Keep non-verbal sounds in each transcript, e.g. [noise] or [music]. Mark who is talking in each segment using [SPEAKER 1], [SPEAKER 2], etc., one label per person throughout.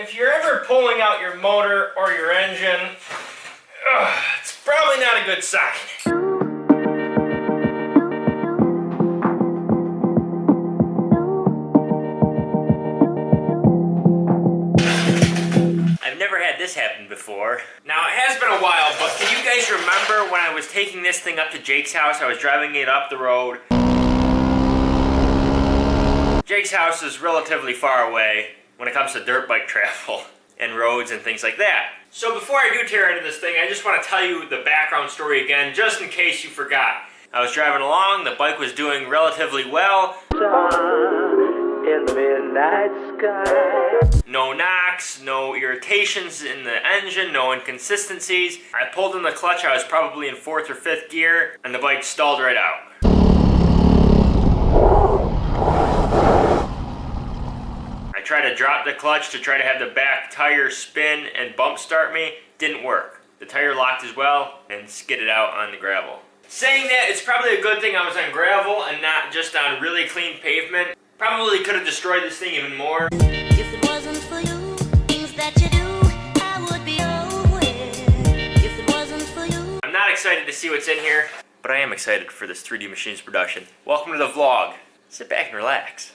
[SPEAKER 1] if you're ever pulling out your motor or your engine, ugh, it's probably not a good sign. I've never had this happen before. Now, it has been a while, but can you guys remember when I was taking this thing up to Jake's house? I was driving it up the road. Jake's house is relatively far away when it comes to dirt bike travel [laughs] and roads and things like that. So before I do tear into this thing, I just want to tell you the background story again, just in case you forgot. I was driving along, the bike was doing relatively well.
[SPEAKER 2] in the midnight sky.
[SPEAKER 1] No knocks, no irritations in the engine, no inconsistencies. I pulled in the clutch, I was probably in fourth or fifth gear, and the bike stalled right out. Tried to drop the clutch to try to have the back tire spin and bump start me. Didn't work. The tire locked as well and skidded out on the gravel. Saying that, it's probably a good thing I was on gravel and not just on really clean pavement. Probably could have destroyed this thing even more.
[SPEAKER 3] If it wasn't for you, things that you do, I would be nowhere. If it wasn't for you.
[SPEAKER 1] I'm not excited to see what's in here, but I am excited for this 3D Machines production. Welcome to the vlog. Sit back and relax.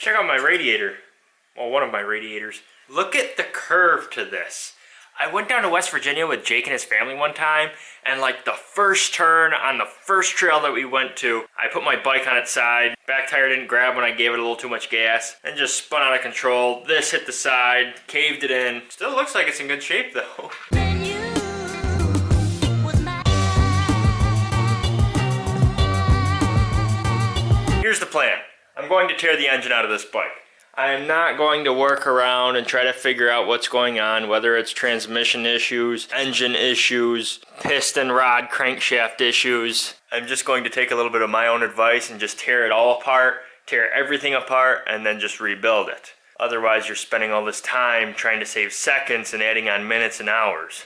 [SPEAKER 1] Check out my radiator. Well, one of my radiators. Look at the curve to this. I went down to West Virginia with Jake and his family one time, and like the first turn on the first trail that we went to, I put my bike on its side, back tire didn't grab when I gave it a little too much gas, and just spun out of control. This hit the side, caved it in. Still looks like it's in good shape though. [laughs]
[SPEAKER 3] Then you was my
[SPEAKER 1] Here's the plan. I'm going to tear the engine out of this bike. I am not going to work around and try to figure out what's going on, whether it's transmission issues, engine issues, piston rod crankshaft issues. I'm just going to take a little bit of my own advice and just tear it all apart, tear everything apart, and then just rebuild it. Otherwise, you're spending all this time trying to save seconds and adding on minutes and hours.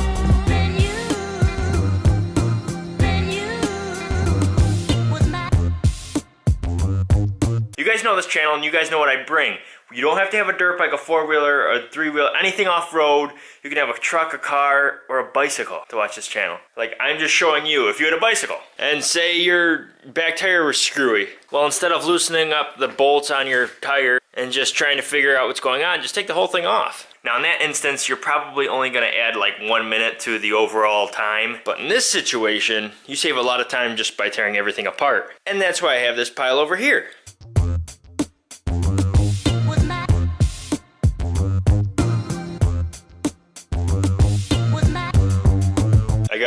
[SPEAKER 3] You
[SPEAKER 1] guys know this channel and you guys know what I bring. You don't have to have a dirt bike, a four-wheeler, a three-wheeler, anything off-road. You can have a truck, a car, or a bicycle to watch this channel. Like, I'm just showing you, if you had a bicycle, and say your back tire was screwy. Well, instead of loosening up the bolts on your tire and just trying to figure out what's going on, just take the whole thing off. Now, in that instance, you're probably only gonna add like one minute to the overall time. But in this situation, you save a lot of time just by tearing everything apart. And that's why I have this pile over here.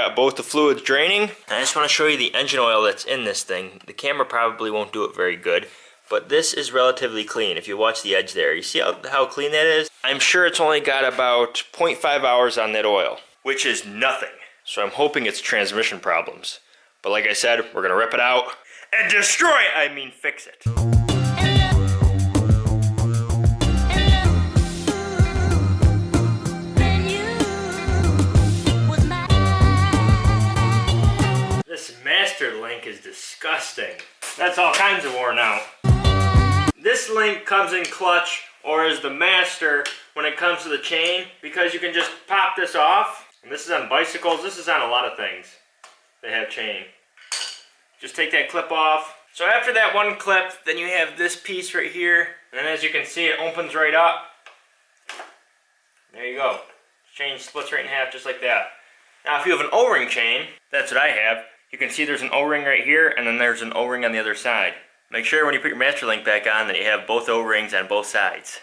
[SPEAKER 1] Got both the fluids draining. I just want to show you the engine oil that's in this thing. The camera probably won't do it very good, but this is relatively clean. If you watch the edge there, you see how, how clean that is? I'm sure it's only got about 0.5 hours on that oil, which is nothing. So I'm hoping it's transmission problems. But like I said, we're gonna rip it out and destroy it. I mean, fix it. Link is disgusting. That's all kinds of worn out. This link comes in clutch or is the master when it comes to the chain because you can just pop this off. And this is on bicycles, this is on a lot of things that have chain. Just take that clip off. So after that one clip, then you have this piece right here. And as you can see, it opens right up. There you go. Chain splits right in half just like that. Now if you have an O-ring chain, that's what I have, you can see there's an O-ring right here and then there's an O-ring on the other side. Make sure when you put your master link back on that you have both O-rings on both sides.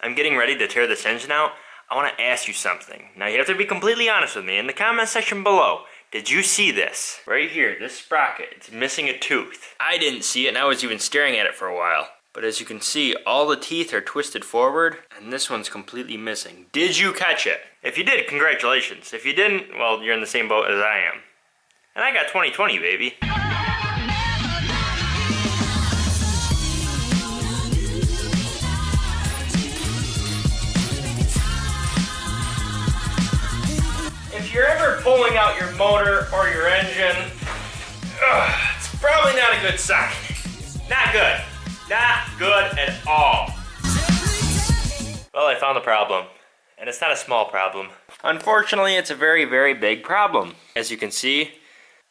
[SPEAKER 1] I'm getting ready to tear this engine out. I want to ask you something. Now you have to be completely honest with me in the comment section below. Did you see this? Right here, this sprocket, it's missing a tooth. I didn't see it and I was even staring at it for a while. But as you can see, all the teeth are twisted forward and this one's completely missing. Did you catch it? If you did, congratulations. If you didn't, well, you're in the same boat as I am. And I got 2020, baby. If you're ever pulling out your motor or your engine, ugh, it's probably not a good sign. Not good. Not good at all. Well, I found the problem. And it's not a small problem. Unfortunately, it's a very, very big problem. As you can see,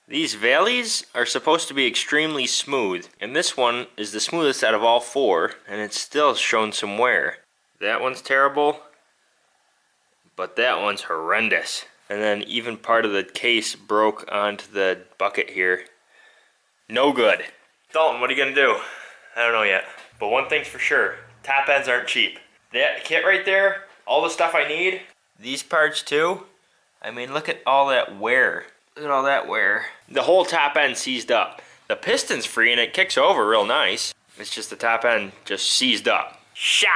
[SPEAKER 1] these valleys are supposed to be extremely smooth. And this one is the smoothest out of all four, and it's still shown some wear. That one's terrible, but that one's horrendous. And then even part of the case broke onto the bucket here. No good. Dalton, what are you gonna do? I don't know yet. But one thing's for sure, top ends aren't cheap. That kit right there, all the stuff I need, these parts too. I mean, look at all that wear. Look at all that wear. The whole top end seized up. The piston's free and it kicks over real nice. It's just the top end just seized up. Shot!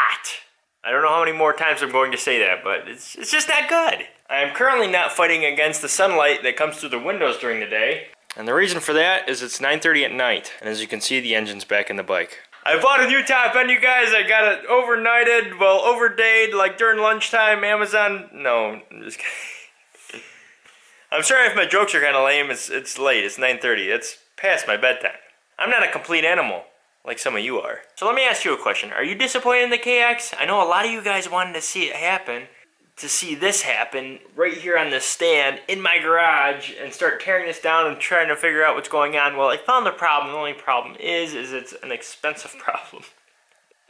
[SPEAKER 1] I don't know how many more times I'm going to say that, but it's, it's just not good. I am currently not fighting against the sunlight that comes through the windows during the day. And the reason for that is it's 9.30 at night. And as you can see, the engine's back in the bike. I bought a new top end, you guys. I got it overnighted, well, overdayed, like during lunchtime, Amazon. No, I'm just kidding. I'm sorry if my jokes are kind of lame. It's, it's late. It's 9.30. It's past my bedtime. I'm not a complete animal like some of you are. So let me ask you a question. Are you disappointed in the KX? I know a lot of you guys wanted to see it happen, to see this happen right here on this stand in my garage and start tearing this down and trying to figure out what's going on. Well, I found the problem. The only problem is, is it's an expensive [laughs] problem.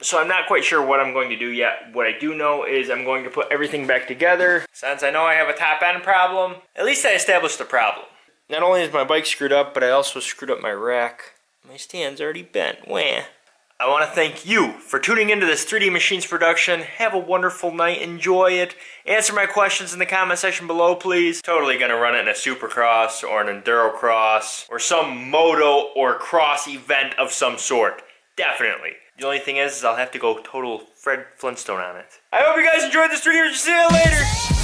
[SPEAKER 1] So I'm not quite sure what I'm going to do yet. What I do know is I'm going to put everything back together. Since I know I have a top end problem, at least I established the problem. Not only is my bike screwed up, but I also screwed up my rack. My stand's already bent. Wah. I want to thank you for tuning into this 3D Machines production. Have a wonderful night. Enjoy it. Answer my questions in the comment section below, please. Totally going to run it in a Supercross or an Enduro Cross or some moto or cross event of some sort. Definitely. The only thing is, is I'll have to go total Fred Flintstone on it. I hope you guys enjoyed this 3D. See you later.